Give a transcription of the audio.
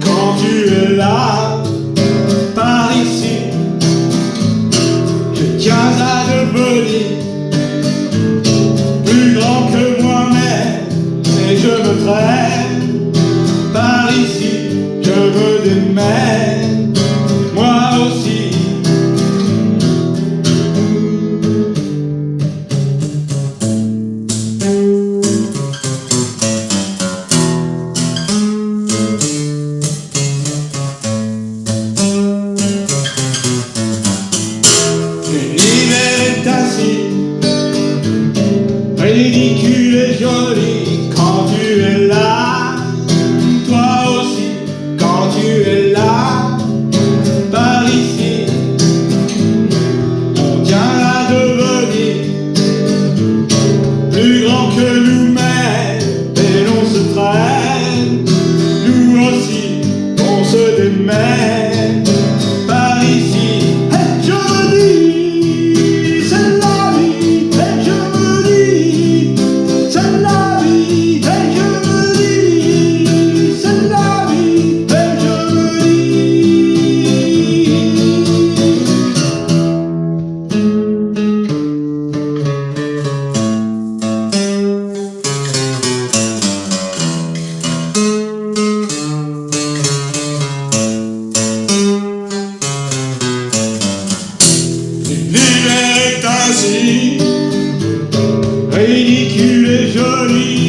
quand tu es là. ridicule et jolie quand tu es là. Toi aussi, quand tu es là, par ici, on tient à devenir plus grand que nous-mêmes et l'on se traîne. Nous aussi, on se démène. ridicule et joli.